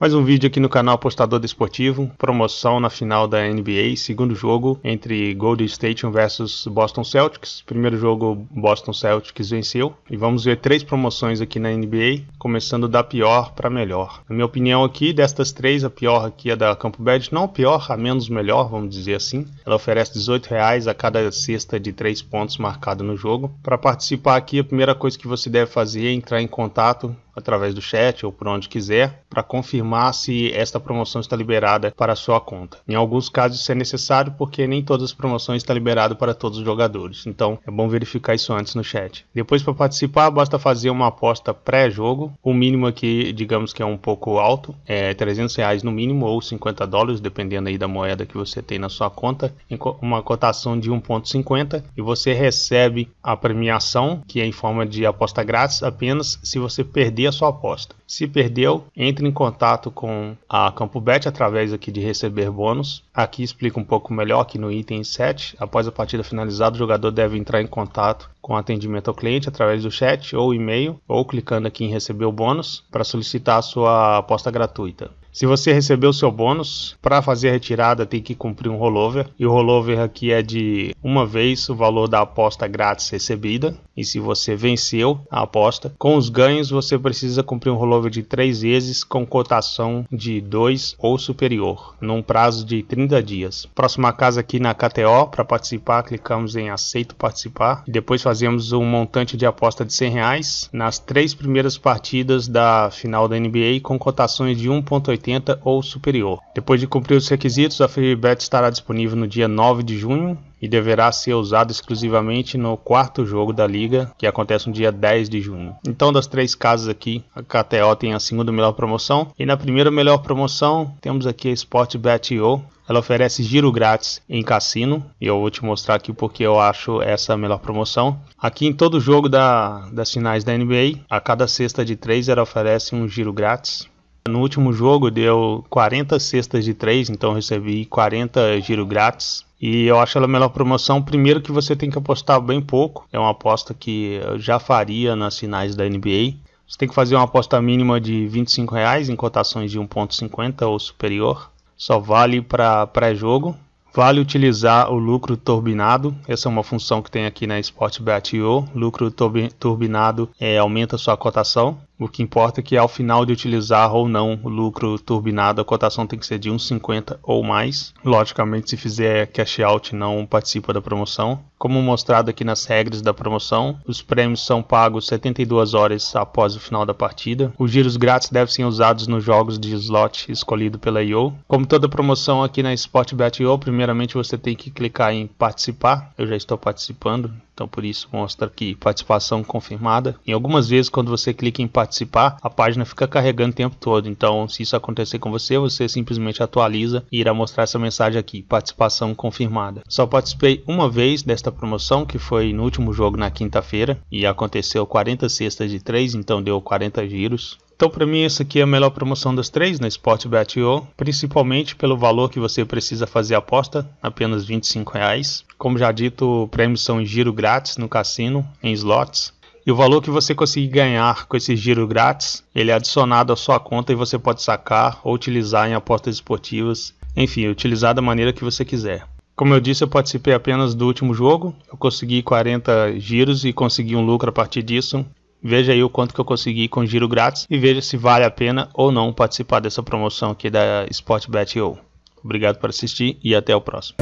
Mais um vídeo aqui no canal Apostador Desportivo, promoção na final da NBA, segundo jogo entre Golden State versus Boston Celtics. Primeiro jogo Boston Celtics venceu e vamos ver três promoções aqui na NBA, começando da pior para melhor. Na minha opinião aqui, destas três, a pior aqui é da Campo Bad, não pior, a menos melhor, vamos dizer assim. Ela oferece 18 reais a cada cesta de três pontos marcado no jogo. Para participar aqui, a primeira coisa que você deve fazer é entrar em contato através do chat ou por onde quiser, para confirmar se esta promoção está liberada para sua conta. Em alguns casos isso é necessário porque nem todas as promoções estão liberadas para todos os jogadores, então é bom verificar isso antes no chat. Depois para participar basta fazer uma aposta pré-jogo, o mínimo aqui digamos que é um pouco alto, é 300 reais no mínimo ou 50 dólares, dependendo aí da moeda que você tem na sua conta, uma cotação de 1.50 e você recebe a premiação que é em forma de aposta grátis apenas se você perder a sua aposta. Se perdeu, entre em contato com a CampoBet através aqui de receber bônus. Aqui explica um pouco melhor aqui no item 7. Após a partida finalizada, o jogador deve entrar em contato com atendimento ao cliente através do chat ou e-mail ou clicando aqui em receber o bônus para solicitar a sua aposta gratuita. Se você recebeu seu bônus, para fazer a retirada tem que cumprir um rollover. E o rollover aqui é de uma vez o valor da aposta grátis recebida. E se você venceu a aposta, com os ganhos você precisa cumprir um rollover de três vezes com cotação de 2 ou superior, num prazo de 30 dias. Próxima casa aqui na KTO, para participar, clicamos em aceito participar. E depois fazemos um montante de aposta de 100 reais nas três primeiras partidas da final da NBA com cotações de 1.80 80 ou superior. Depois de cumprir os requisitos, a FreeBet estará disponível no dia 9 de junho e deverá ser usado exclusivamente no quarto jogo da liga, que acontece no dia 10 de junho. Então, das três casas aqui, a KTO tem a segunda melhor promoção e na primeira melhor promoção temos aqui a Sportbet.io. Ela oferece giro grátis em cassino e eu vou te mostrar aqui porque eu acho essa a melhor promoção. Aqui em todo jogo da, das finais da NBA, a cada cesta de três ela oferece um giro grátis. No último jogo deu 40 cestas de 3, então recebi 40 giro grátis. E eu acho ela a melhor promoção. Primeiro que você tem que apostar bem pouco. É uma aposta que eu já faria nas finais da NBA. Você tem que fazer uma aposta mínima de 25 reais em cotações de 1.50 ou superior. Só vale para pré-jogo. Vale utilizar o lucro turbinado, essa é uma função que tem aqui na Sportbet.io. Lucro turbinado é, aumenta sua cotação. O que importa é que ao final de utilizar ou não o lucro turbinado, a cotação tem que ser de 1,50 ou mais. Logicamente, se fizer cash out, não participa da promoção. Como mostrado aqui nas regras da promoção, os prêmios são pagos 72 horas após o final da partida. Os giros grátis devem ser usados nos jogos de slot escolhido pela IO. Como toda promoção aqui na Sportbet.io, primeiramente você tem que clicar em participar. Eu já estou participando, então por isso mostra aqui participação confirmada. Em algumas vezes quando você clica em participar, a página fica carregando o tempo todo. Então se isso acontecer com você, você simplesmente atualiza e irá mostrar essa mensagem aqui, participação confirmada. Só participei uma vez desta promoção, que foi no último jogo na quinta-feira, e aconteceu 40 cestas de 3, então deu 40 giros. Então, para mim, essa aqui é a melhor promoção das três na Sportbet.io, principalmente pelo valor que você precisa fazer a aposta, apenas 25 reais. Como já dito, prêmios são em giro grátis no cassino, em slots. E o valor que você conseguir ganhar com esse giro grátis, ele é adicionado à sua conta e você pode sacar ou utilizar em apostas esportivas, enfim, utilizar da maneira que você quiser. Como eu disse, eu participei apenas do último jogo, eu consegui 40 giros e consegui um lucro a partir disso. Veja aí o quanto que eu consegui com giro grátis e veja se vale a pena ou não participar dessa promoção aqui da Sportbet.io. Obrigado por assistir e até o próximo.